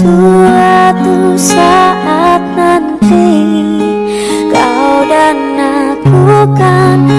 Suatu saat nanti Kau dan aku kan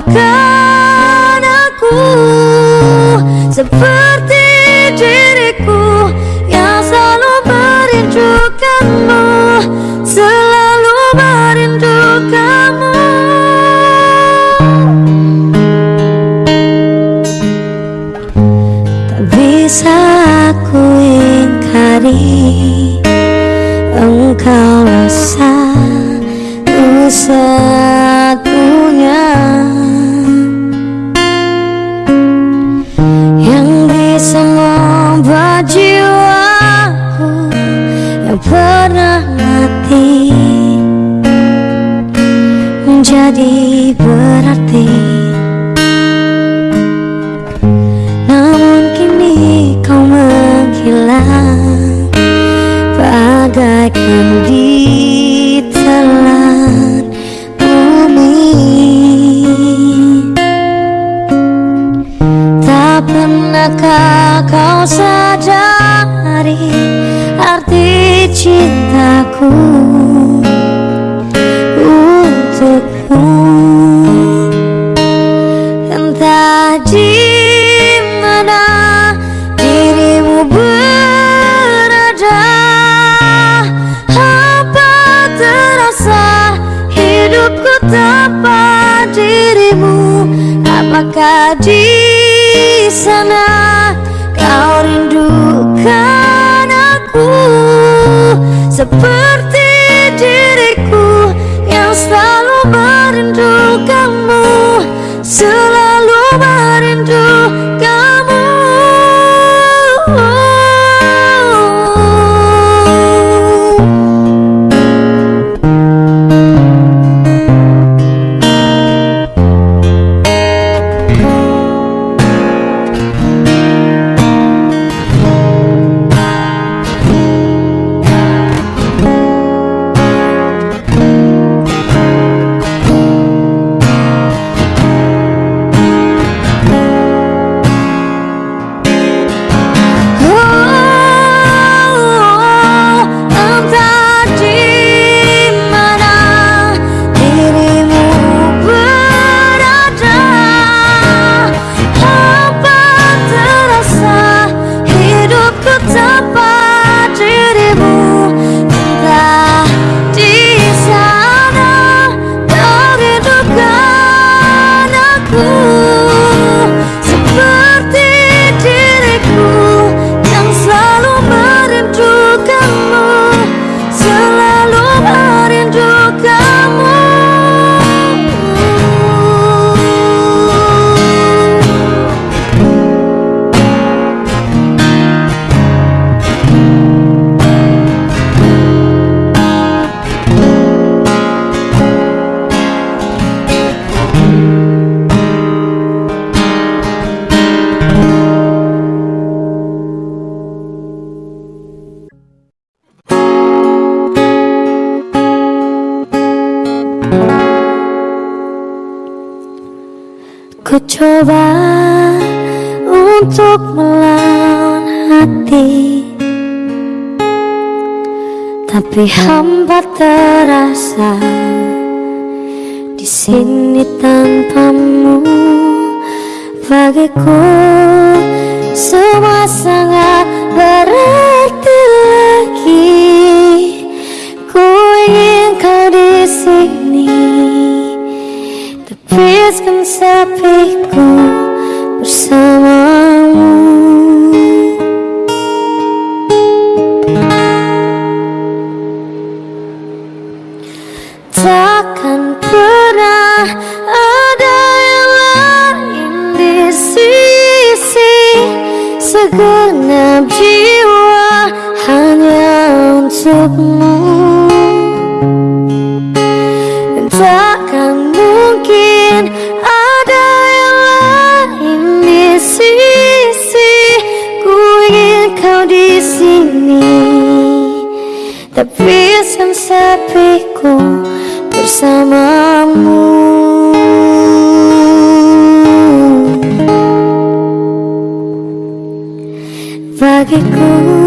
Maafkan aku Seperti diriku Yang selalu merindukanmu Selalu merindukanmu. Tak bisa aku ingkari Engkau rasa usah mencoba untuk melawan hati Tapi hampa terasa di sini tanpamu bagiku semua sangat berarti lagi. Habiskan sepiku bersamamu. Takkan pernah ada yang lain di sisi Segenap jiwa hanya untukmu. di sini Tapi sang sepiku bersamamu. Bagiku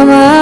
Mama.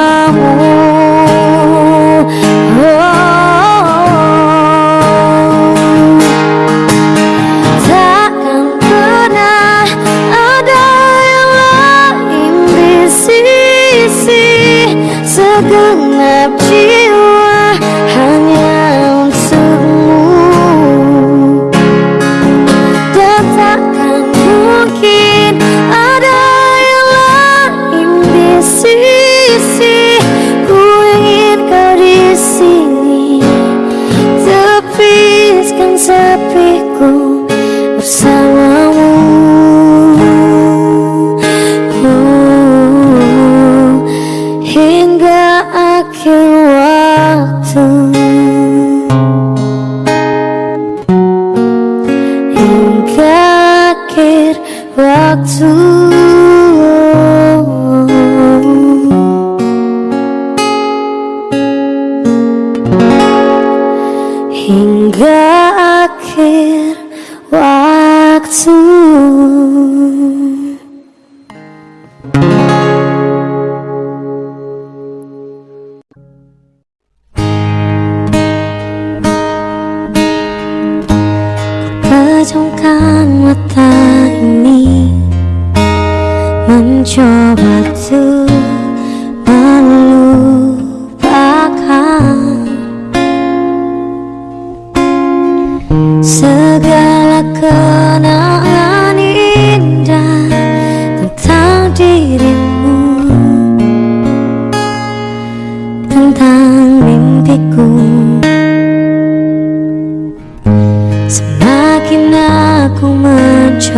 walk to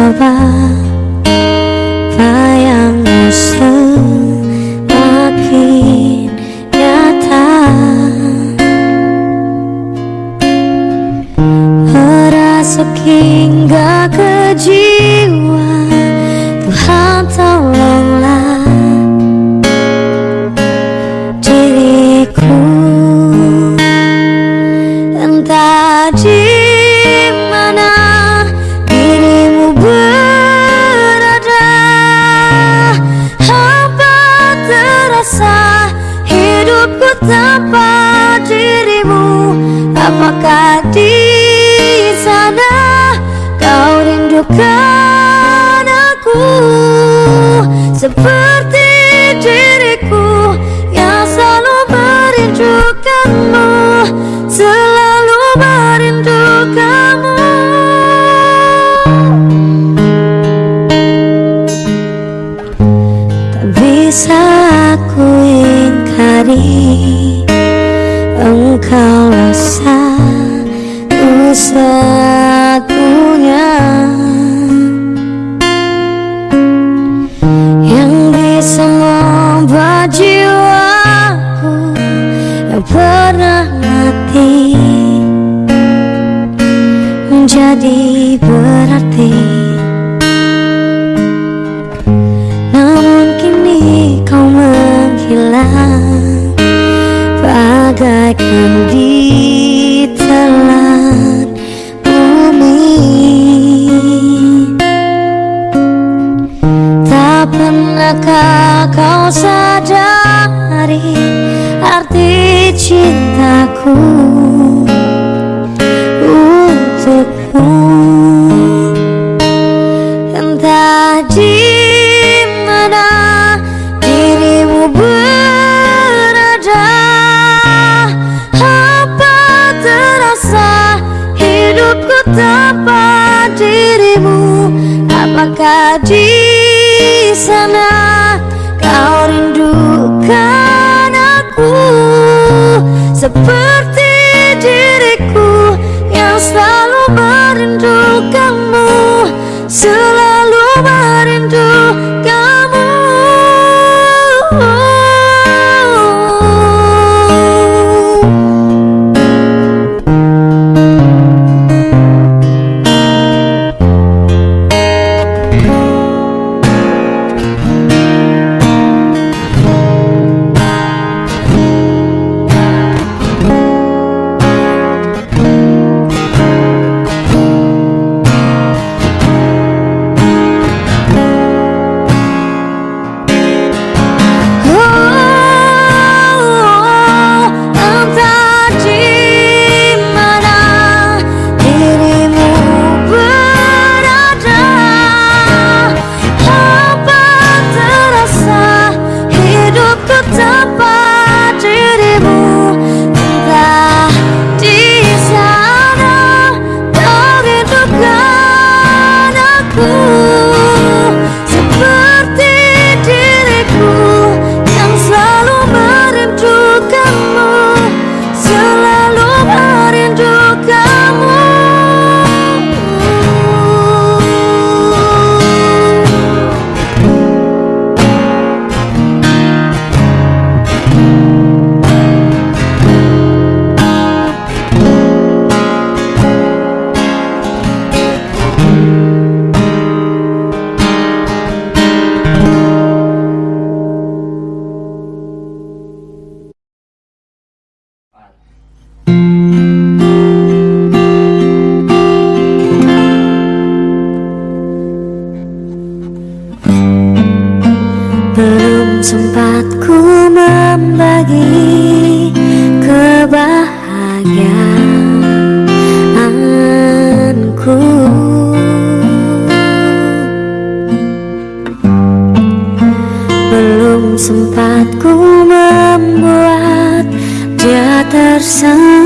acabar. Tidakkah kau sadari arti cintaku untukmu? Entah di mana dirimu berada Apa terasa hidupku tanpa dirimu? Apakah di sana It's a 想。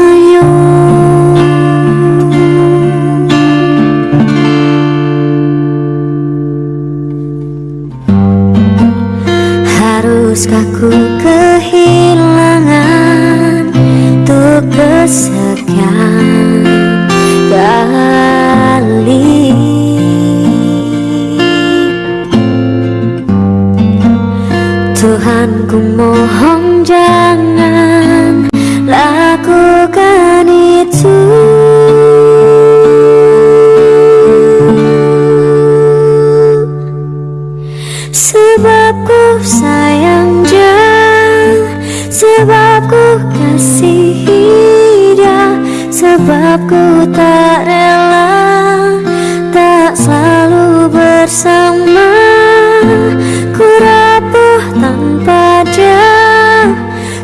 bersama Ku rapuh tanpa dia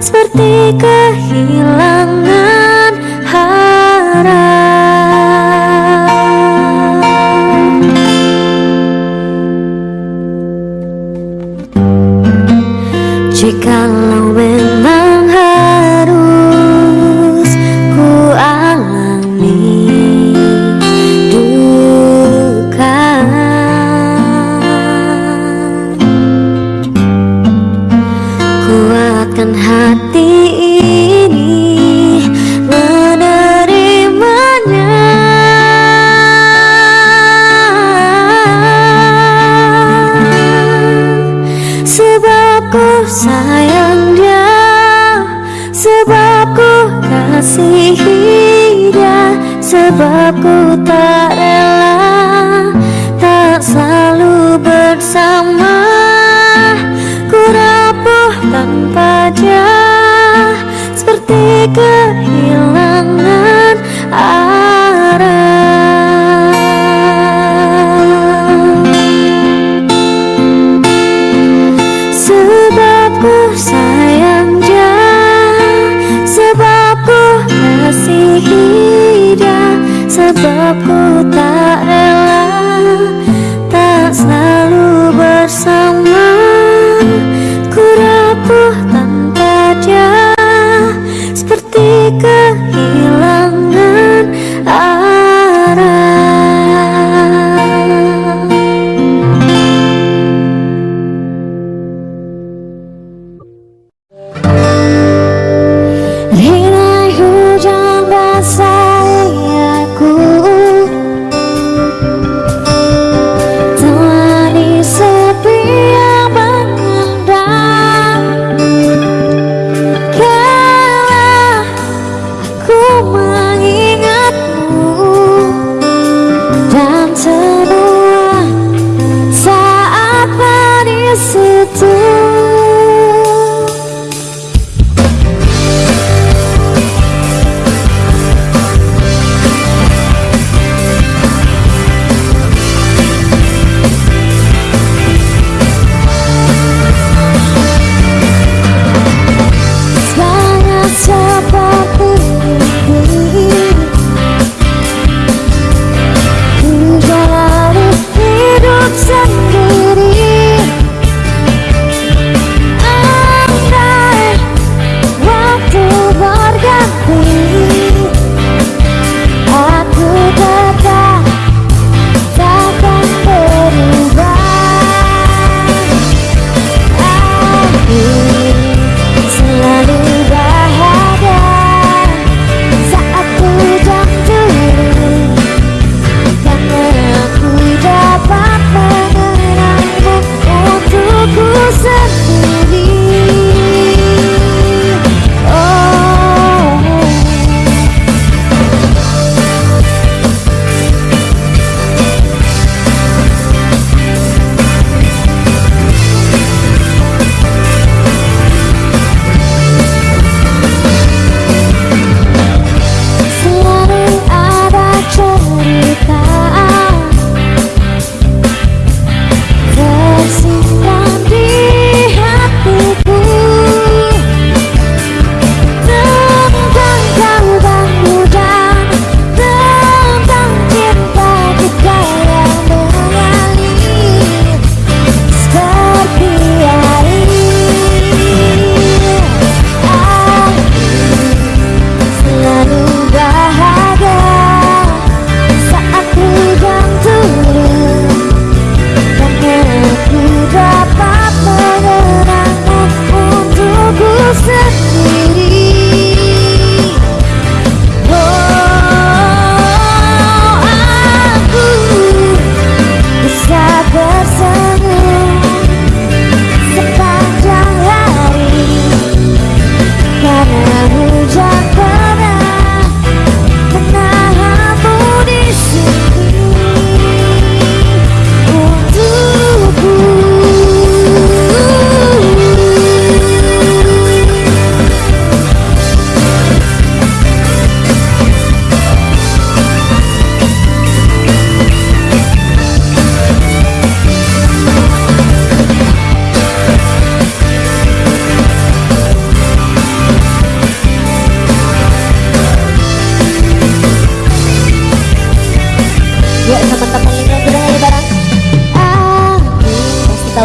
Seperti kehilangan Ku sayang dia Sebab ku kasihi dia Sebab ku tak rela Tak selalu bersama.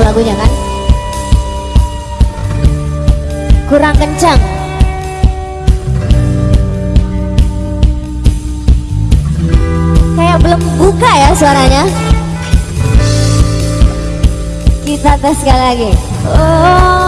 Lagunya kan? Kurang kencang. Kayak belum buka ya suaranya. Kita tes sekali lagi. Oh